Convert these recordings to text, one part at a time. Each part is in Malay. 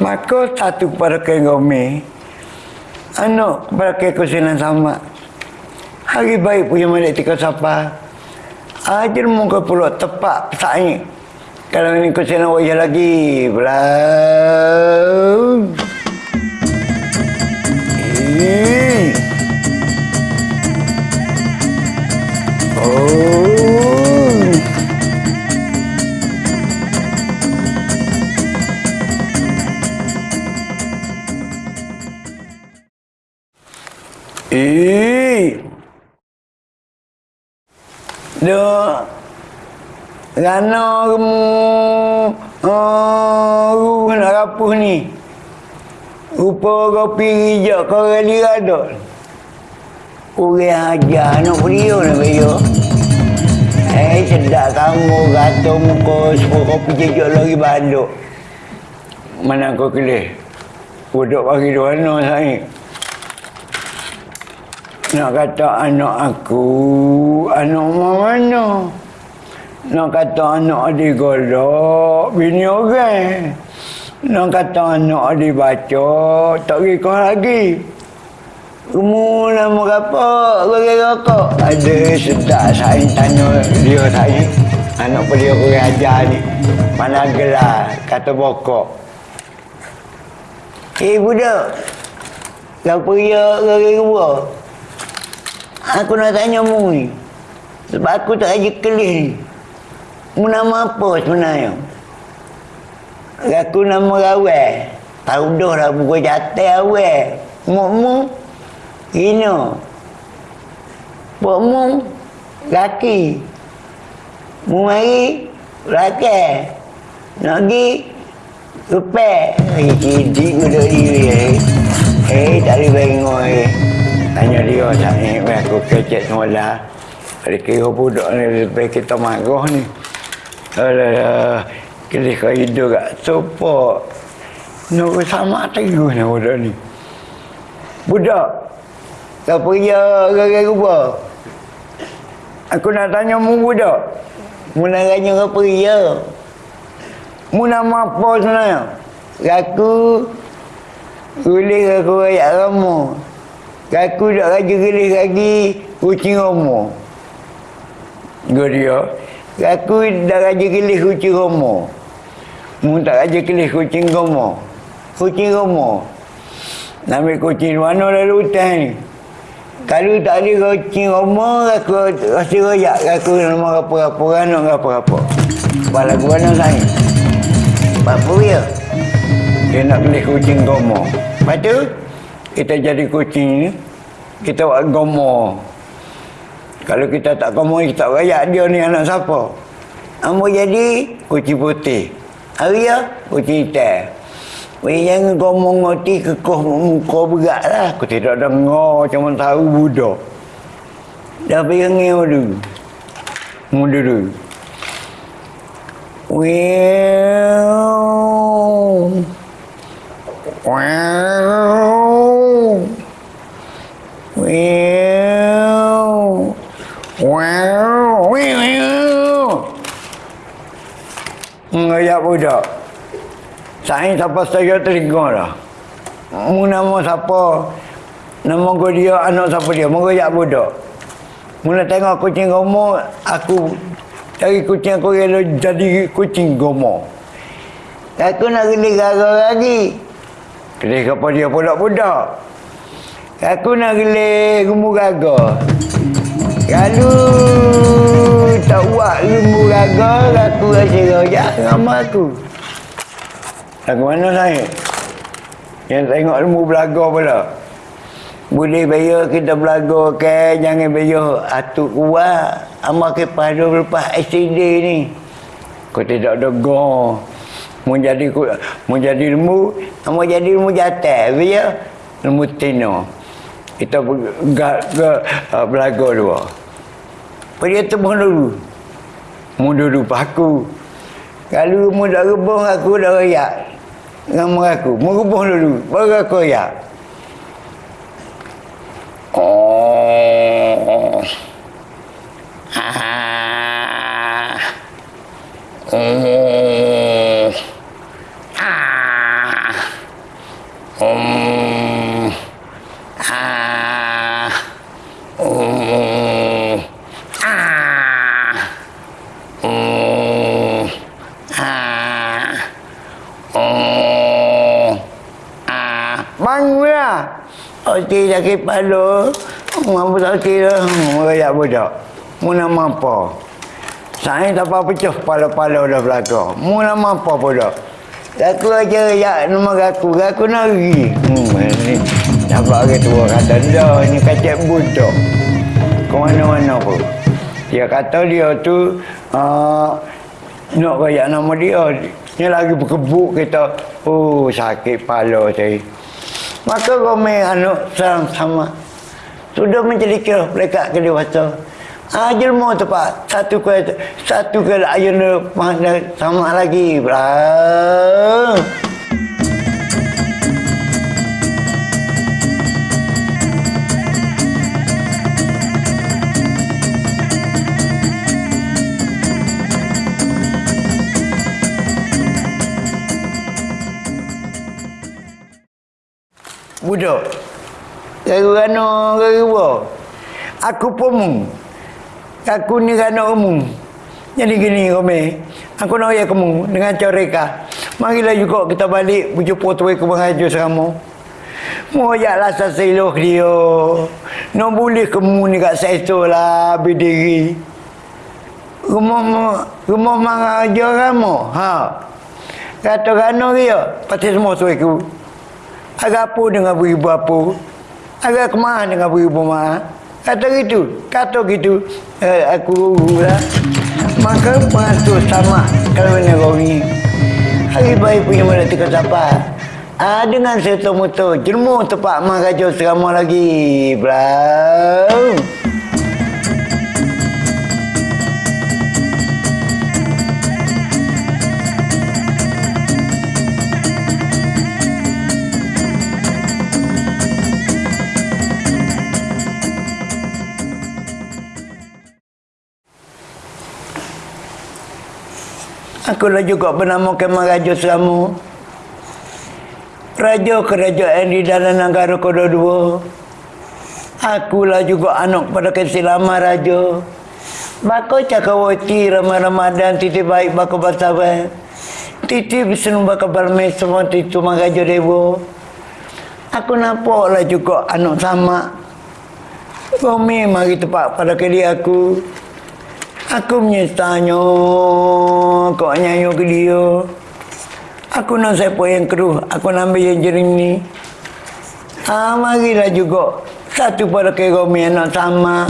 Maka satu kepada kenggome. Anak kepada kekusinan sama. Hari baik punya malik tika sapa. Ajar muka pulau tepat pesaing. Kalau ini kusinan wajah lagi. Belau. Rana kamu oh, nak rapuh ni. Rupa kopi hijau kau reli ada. Orang ajar nak beliau nak beliau. Eh, sedap kamu kata muka sepuluh kopi jejak lagi banduk. Mana kau kelih? Budak bagi dua anak saya. Nak kata anak aku, anak mana? Nak kata anak adik golok, bini orang. Nak kata anak adik baca, tak kira lagi. Kamu nama apa? Kau rokok? Ada sedap saya tanya dia saya. Anak pun dia kurang ajar ni. Mana gelar, kata bokok. Eh budak, kau pergi ke kedua? Aku nak tanya mu ni. Sebab aku tak aja kelih ni. Nama apa sebenarnya? Aku nama Rawel. Tahu dah lah buku jatuh awal. Mu mu. Ino. Buat mu. Laki. Mu mari. Laki. Nak pergi. Rupek. Eh, cidik budak diri eh. Eh, tak boleh bengok eh. Tanya dia saya, aku kecek semula. Ada kira budak ni lebih kita marah ni. Alah, kira kau hidup kat sopa. Nak sama tengok ni budak ni. Budak, kau pergi ke rumah. Aku nak tanya mu budak. Mu nak tanya kau pergi ya. Mu nama apa sebenarnya? Aku boleh aku ayat kamu. Aku tak raja gelis lagi kucing romo. Gua dia. Aku dah raja gelis kucing romo. Mu tak raja gelis kucing romo. Kucing romo. Nama kucing mana lalu hutan ni. Kalau tak ada kucing romo, aku rasa royak. Aku nama apa-apa, anak apa-apa. Sebab lagu mana saya? Apa dia? Dia nak gelis kucing romo. Lepas tu, kita jadi kucing ni, kita buat gomo. Kalau kita tak gomo, kita rayak dia ni anak siapa? Amo jadi kucing putih. Hari ya, kucing hitam. Weh jangan gomo ngoti kekoh muka berat lah. Aku tidak dengar mana tahu budak. Dah pergi dulu. Muda dulu. Wow. Wow. Wow. Ngayak budak. Saya siapa saya telinga dah. Mu nama siapa? Nama kau dia, anak siapa dia? Mu ngayak budak. Mu nak tengok kucing gomo, aku cari kucing aku rela jadi kucing gomo. Aku nak geli gara lagi. Geli apa dia budak-budak. Aku nak geli gumu gaga. Kalau tak buat gumu gaga, aku rasa rojak dengan aku. Lagu mana saya? Yang tengok ilmu belaga pula. Boleh bayar kita belaga ke, jangan bayar atuk kuat. Amal ke pada lepas STD ni. Kau tidak ada go. Mau jadi mau jadi ilmu, mau jadi ilmu jatah, biar ilmu tino. Kita gak ke uh, belaga dua. Pergi temu dulu. Mu dulu paku. Kalau mu dah rebung aku dah rayak. Nama aku. Mu rebung dulu. Baru aku rayak. Oh. Ah. Oh. Ah. Um, ah, um, ah, um, ah, um, ah. Bangun lah. Okey sakit kepala. Mampu sakit lah. Mereka budak. Mu nama apa? Saya tak apa pecah kepala-kepala dah belakang. Mu nama apa budak? Aku aja ya nama aku. Aku nari. Hmm, ni. Nampak ke tua kata dah ni kacak budak. Ke mana-mana pun. Dia kata dia tu uh, nak kayak nama dia. Ni lagi berkebuk kita. Oh sakit kepala saya. Maka kau main anak serang sama. Sudah menjadi kira mereka ke dewasa. Ajil mau tepat satu ke satu ke ayun sama lagi. Bra. Budak. Ano garu apa? Aku pemung. Aku ni kan umum. Jadi gini kami. Aku nak ya kamu dengan coreka. Marilah juga kita balik berjumpa tuai ke sama. Mau ya lah seseluh dia. Nak boleh kamu ni kat sesu lah berdiri. Rumah rumah mengajar kamu. Ha. Kata kano dia. Pasti semua tuai ku. Agak apa dengan beribu apa. Agak kemana dengan beribu mana. Kata gitu, kata gitu, eh, aku lah. Maka masuk sama kalau ni kau. Hari baik punya mana tika siapa? Ah dengan serta motor, jermu tepat mak kacau serama lagi, bro. Akulah juga bernama Kemal Raja Selamu. Raja kerajaan di dalam negara kedua-dua. Akulah juga anak pada kesilama Raja. Bako cakawati Ramai Ramadan titip baik bako bersabar. Titip senung bako bermes semua titip Raja Dewa. Aku nampaklah juga anak sama. Bumi mari tepat pada kiri aku. Aku menyesanya kau nyanyi ke dia. Aku nak siapa yang keruh, aku nak ambil yang jering ni. Ha, marilah juga. Satu pada kira mi anak sama.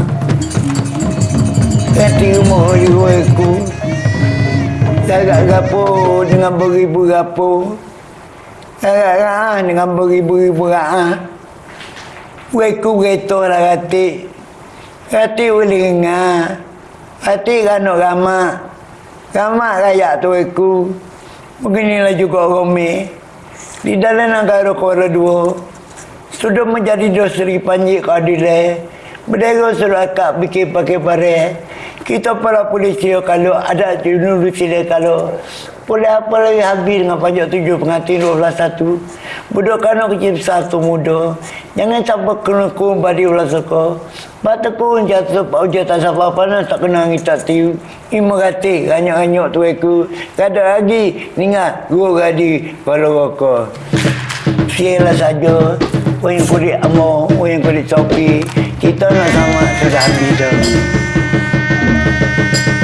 Kati rumah jiwa aku. Gagak gapo dengan beribu gapo. Gagak ra'ah dengan beribu-ribu ra'ah. Weku geto lah kati. Kati boleh dengar. Hati kanuk ramak. Ramak rakyat tu aku. Beginilah juga Romi. Di dalam negara Kuala Dua. Sudah menjadi dosri panji keadilan. Berdera suruh akak bikin pakai pare. Kita para polisi kalau ada di Indonesia kalau boleh apa lagi habis dengan pajak tujuh pengantin dua belas satu. Budak kanak kecil besar tu muda. Jangan sampai kena kum badi ulah suka. Bata pun jatuh pak ujar tak siapa apa nak tak kena kita tiu. Ima kati ganyak-ganyak tu aku. Kada lagi ningat gua gadi kalau rokok. Sialah saja. Yang kulit amo, oh yang kulit topi. Kita nak sama sudah habis dah. Thank you.